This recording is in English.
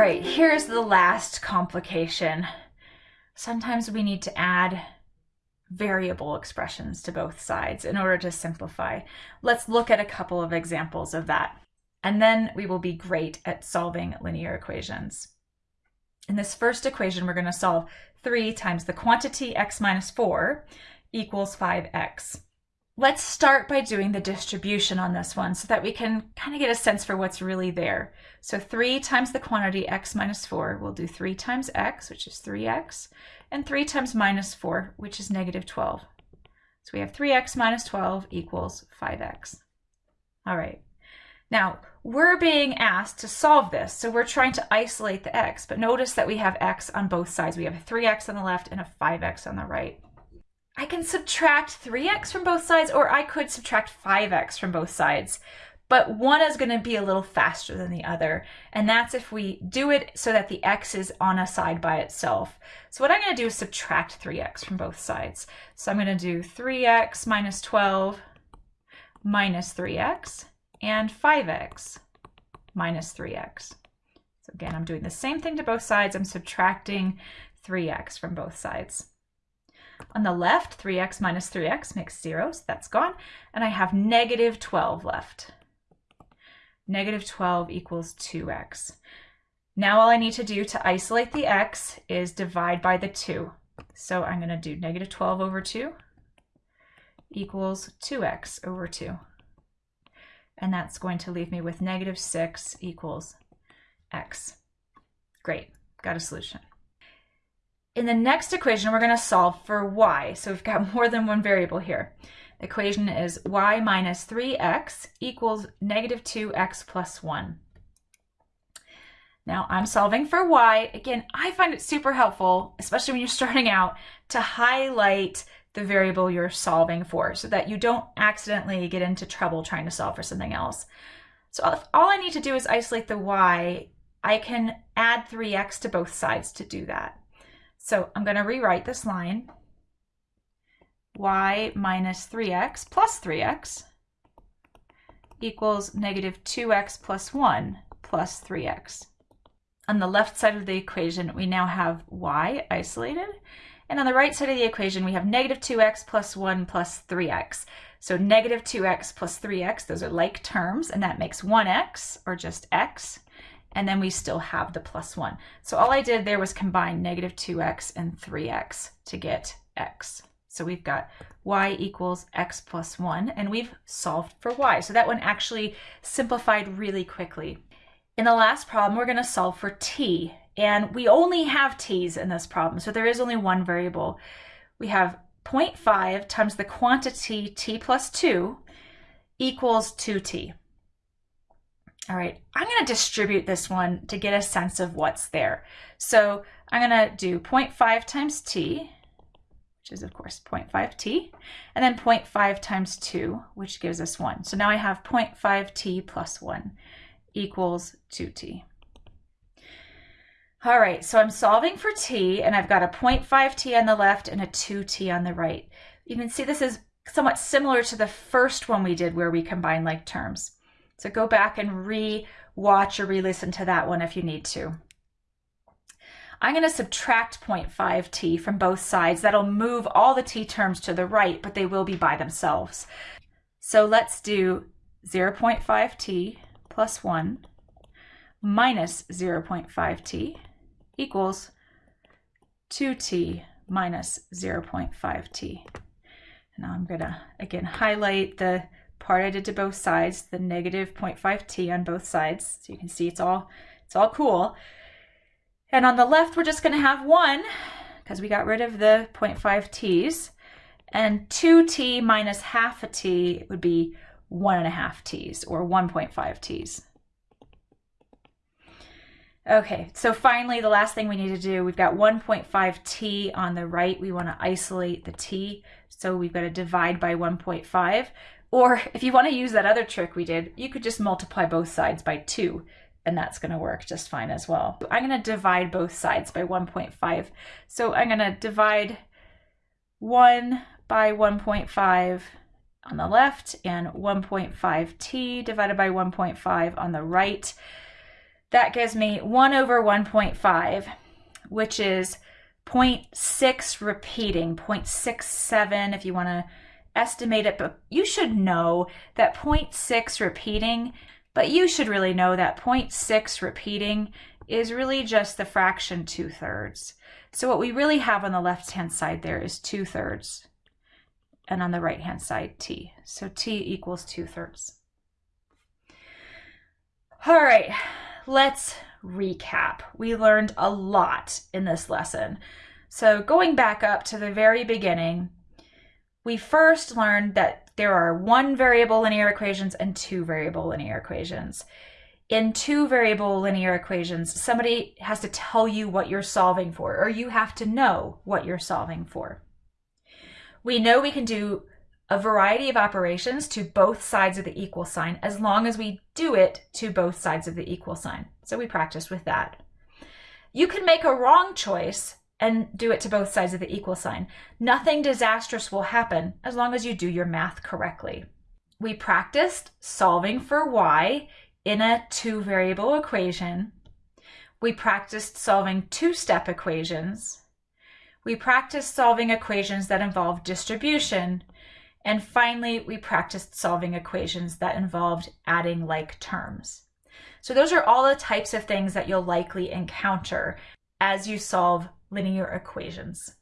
right, here's the last complication. Sometimes we need to add variable expressions to both sides in order to simplify. Let's look at a couple of examples of that. And then we will be great at solving linear equations. In this first equation, we're going to solve 3 times the quantity x minus 4 equals 5x. Let's start by doing the distribution on this one so that we can kind of get a sense for what's really there. So 3 times the quantity x minus 4, we'll do 3 times x, which is 3x, and 3 times minus 4, which is negative 12. So we have 3x minus 12 equals 5x. All right. Now, we're being asked to solve this, so we're trying to isolate the x, but notice that we have x on both sides. We have a 3x on the left and a 5x on the right. I can subtract 3x from both sides, or I could subtract 5x from both sides. But one is going to be a little faster than the other, and that's if we do it so that the x is on a side by itself. So what I'm going to do is subtract 3x from both sides. So I'm going to do 3x minus 12 minus 3x and 5x minus 3x. So again, I'm doing the same thing to both sides. I'm subtracting 3x from both sides. On the left, 3x minus 3x makes 0, so that's gone. And I have negative 12 left. Negative 12 equals 2x. Now all I need to do to isolate the x is divide by the 2. So I'm going to do negative 12 over 2 equals 2x over 2. And that's going to leave me with negative 6 equals x. Great, got a solution. In the next equation, we're going to solve for y. So we've got more than one variable here. The equation is y minus 3x equals negative 2x plus 1. Now I'm solving for y. Again, I find it super helpful, especially when you're starting out, to highlight the variable you're solving for so that you don't accidentally get into trouble trying to solve for something else. So all I need to do is isolate the y, I can add 3x to both sides to do that. So I'm going to rewrite this line. y minus 3x plus 3x equals negative 2x plus 1 plus 3x. On the left side of the equation, we now have y isolated. And on the right side of the equation, we have negative 2x plus 1 plus 3x. So negative 2x plus 3x, those are like terms, and that makes 1x, or just x and then we still have the plus 1. So all I did there was combine negative 2x and 3x to get x. So we've got y equals x plus 1, and we've solved for y. So that one actually simplified really quickly. In the last problem, we're going to solve for t, and we only have t's in this problem, so there is only one variable. We have 0.5 times the quantity t plus 2 equals 2t. All right, I'm going to distribute this one to get a sense of what's there. So I'm going to do 0.5 times t, which is of course 0.5t, and then 0.5 times 2, which gives us 1. So now I have 0.5t plus 1 equals 2t. All right, so I'm solving for t, and I've got a 0.5t on the left and a 2t on the right. You can see this is somewhat similar to the first one we did where we combine like terms. So go back and re-watch or re-listen to that one if you need to. I'm going to subtract 0.5t from both sides. That'll move all the t terms to the right, but they will be by themselves. So let's do 0.5t plus 1 minus 0.5t equals 2t minus 0.5t. Now I'm going to, again, highlight the part I did to both sides, the negative 0.5t on both sides. So you can see it's all, it's all cool. And on the left, we're just going to have one because we got rid of the 0.5 t's. And 2t minus half a t would be one and a half t's or 1.5 t's. Okay, so finally, the last thing we need to do, we've got 1.5t on the right. We want to isolate the t, so we've got to divide by 1.5. Or if you want to use that other trick we did, you could just multiply both sides by 2 and that's going to work just fine as well. I'm going to divide both sides by 1.5. So I'm going to divide 1 by 1.5 on the left and 1.5t divided by 1.5 on the right. That gives me 1 over 1.5, which is 0.6 repeating, 0.67 if you want to estimate it, but you should know that 0.6 repeating, but you should really know that 0.6 repeating is really just the fraction 2 thirds. So what we really have on the left-hand side there is 2 thirds, and on the right-hand side, t. So t equals 2 thirds. All right, let's recap. We learned a lot in this lesson. So going back up to the very beginning, we first learned that there are one variable linear equations and two variable linear equations. In two variable linear equations, somebody has to tell you what you're solving for, or you have to know what you're solving for. We know we can do a variety of operations to both sides of the equal sign as long as we do it to both sides of the equal sign. So we practiced with that. You can make a wrong choice and do it to both sides of the equal sign. Nothing disastrous will happen as long as you do your math correctly. We practiced solving for y in a two variable equation. We practiced solving two-step equations. We practiced solving equations that involve distribution. And finally, we practiced solving equations that involved adding like terms. So those are all the types of things that you'll likely encounter as you solve linear equations.